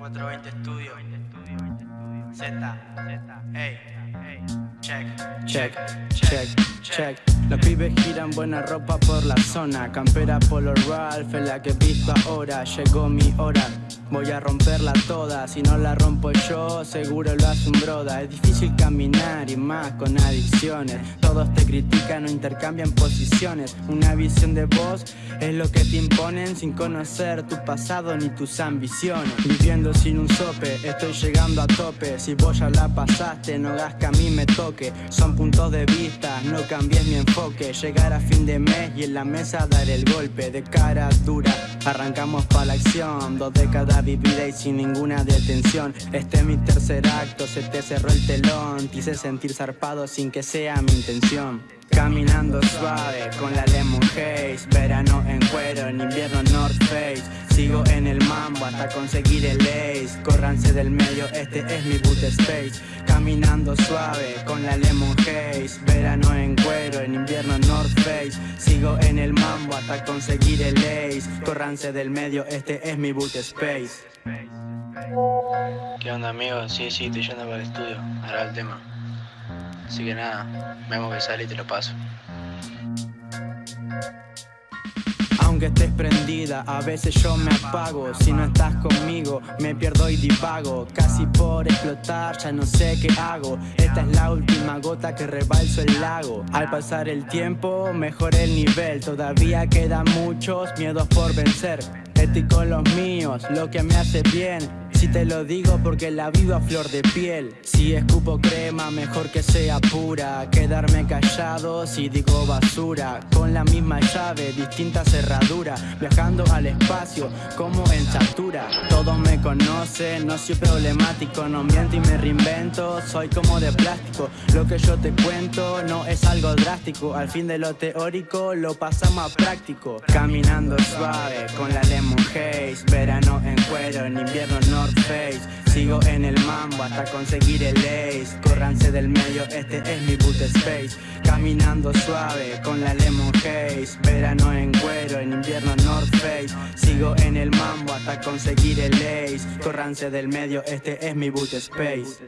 20 Studio. Z, Z, hey, hey, check, Check, check, check. Los pibes giran buena ropa por la zona. Campera Polo Ralph es la que he visto ahora. Llegó mi hora. Voy a romperla toda, si no la rompo yo, seguro lo hace un broda. Es difícil caminar y más con adicciones. Todos te critican o intercambian posiciones. Una visión de vos es lo que te imponen sin conocer tu pasado ni tus ambiciones. Viviendo sin un sope, estoy llegando a tope. Si vos ya la pasaste, no hagas que a mí me toque. Son puntos de vista, no cambies mi enfoque. Llegar a fin de mes y en la mesa dar el golpe de cara dura. Arrancamos pa' la acción, dos décadas vivida y sin ninguna detención. Este es mi tercer acto, se te cerró el telón. Te hice sentir zarpado sin que sea mi intención. Caminando suave con la Haze Verano en cuero, en invierno North Face Sigo en el mambo hasta conseguir el ace Córranse del medio, este es mi boot space Caminando suave con la Lemon Haze Verano en cuero, en invierno North Face Sigo en el mambo hasta conseguir el ace Córranse del medio, este es mi boot space ¿Qué onda, amigo? Sí, sí, estoy yendo para el estudio. Hará el tema. Así que nada, vemos que sale y te lo paso. Aunque estés prendida, a veces yo me apago. Si no estás conmigo, me pierdo y divago. Casi por explotar, ya no sé qué hago. Esta es la última gota que rebalso el lago. Al pasar el tiempo, mejoré el nivel. Todavía quedan muchos miedos por vencer. Estoy con los míos, lo que me hace bien si te lo digo porque la vivo a flor de piel. Si escupo crema mejor que sea pura. Quedarme callado si digo basura. Con la misma llave, distinta cerradura Viajando al espacio como en chatura Todos me conocen, no soy problemático. No miento y me reinvento, soy como de plástico. Lo que yo te cuento no es algo drástico. Al fin de lo teórico lo pasamos a práctico. Caminando suave con la Lemon Haze en invierno no Face. Sigo en el mambo hasta conseguir el ace. Córranse del medio, este es mi boot space. Caminando suave con la Lemon Haze. Verano en cuero, en invierno North Face. Sigo en el mambo hasta conseguir el ace. Córranse del medio, este es mi boot space